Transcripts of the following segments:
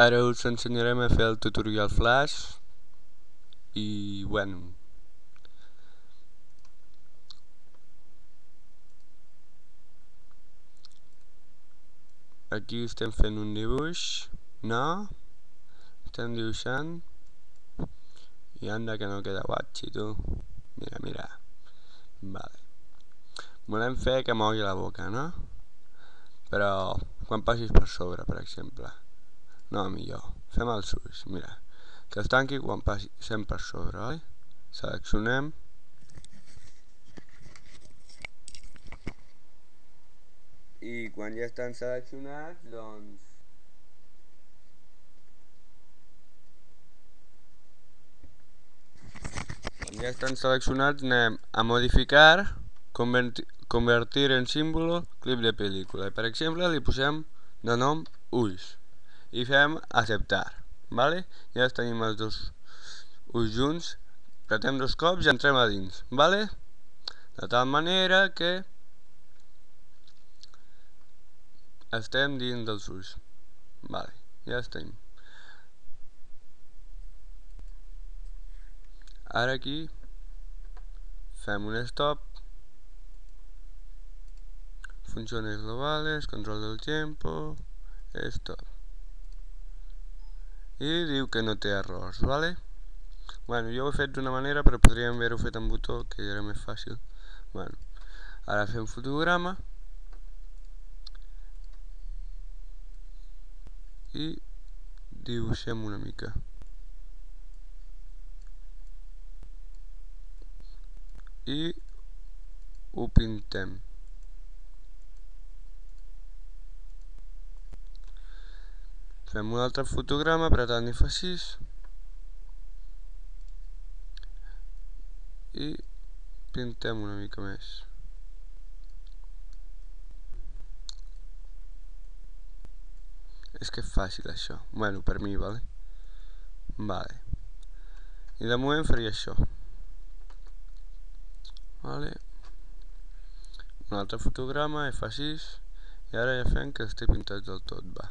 Ara us ensenyarem a fer el tutorial flash i bueno aquí estem fent un dibuix no? Estem dibuixant. I anda que no queda guatxi tu. Mira mira. Vale. Volem fer que mogui la boca no? Però quan passis per sobre per exemple no, millor. Fem els ulls, mira. Que es tanqui quan passem per sobre, oi? Seleccionem. I quan ja estan seleccionats, doncs... Quan ja estan seleccionats anem a modificar, convertir, en símbolo, clip de pel·lícula. Per exemple, li posem de nom ulls i fem acceptar vale? ja tenim els dos ulls junts. Pretem dos cops i entrem a dins vale? de tal manera que estem dins dels ulls vale, ja estem ara aquí fem un stop. Funciones globales, control del tiempo, stop i diu que no té errors, vale? Bueno, jo ho he fet d'una manera, però podríem haver-ho fet amb botó, que era més fàcil. Bueno, ara fem fotograma. I dibuixem una mica. I ho pintem. Fem un altre fotograma, apretant i fa 6 i pintem una mica més. És que és fàcil això. Bueno, per mi, vale? Vale. I de moment faria això. Vale. Un altre fotograma, F6, i ara ja fem que estigui pintat del tot, va.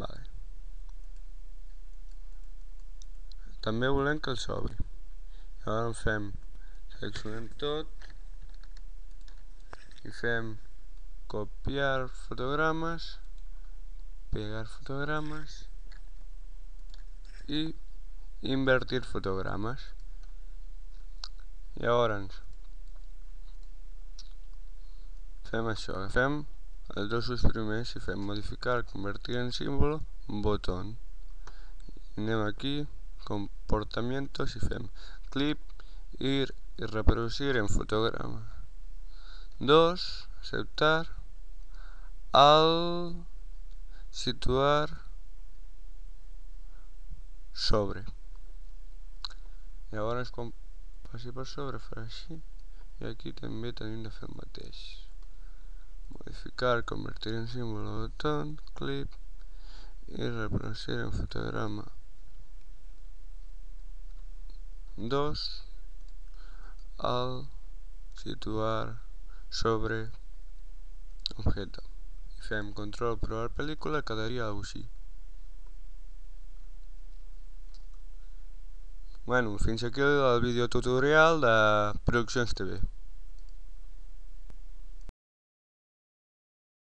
Vale. També volem que el sobri. Llavors en fem, seleccionem tot i fem copiar fotogrames, pegar fotogrames i invertir fotogrames. Llavors fem això, agafem els dos primers si fem modificar, convertir en símbolo, botón. Anem aquí, comportamientos i fem clip, ir i reproducir en fotograma. 2. Aceptar. Al situar sobre. Llavors quan passi per sobre farà així i aquí també tenim de fer el mateix modificar, convertir en símbolo botón, clip y reproducir en fotograma. 2 al situar sobre objeto. I fem control provar pel·lícula quedaria alguna així Bueno, fins aquí el vídeo tutorial de Produccions TV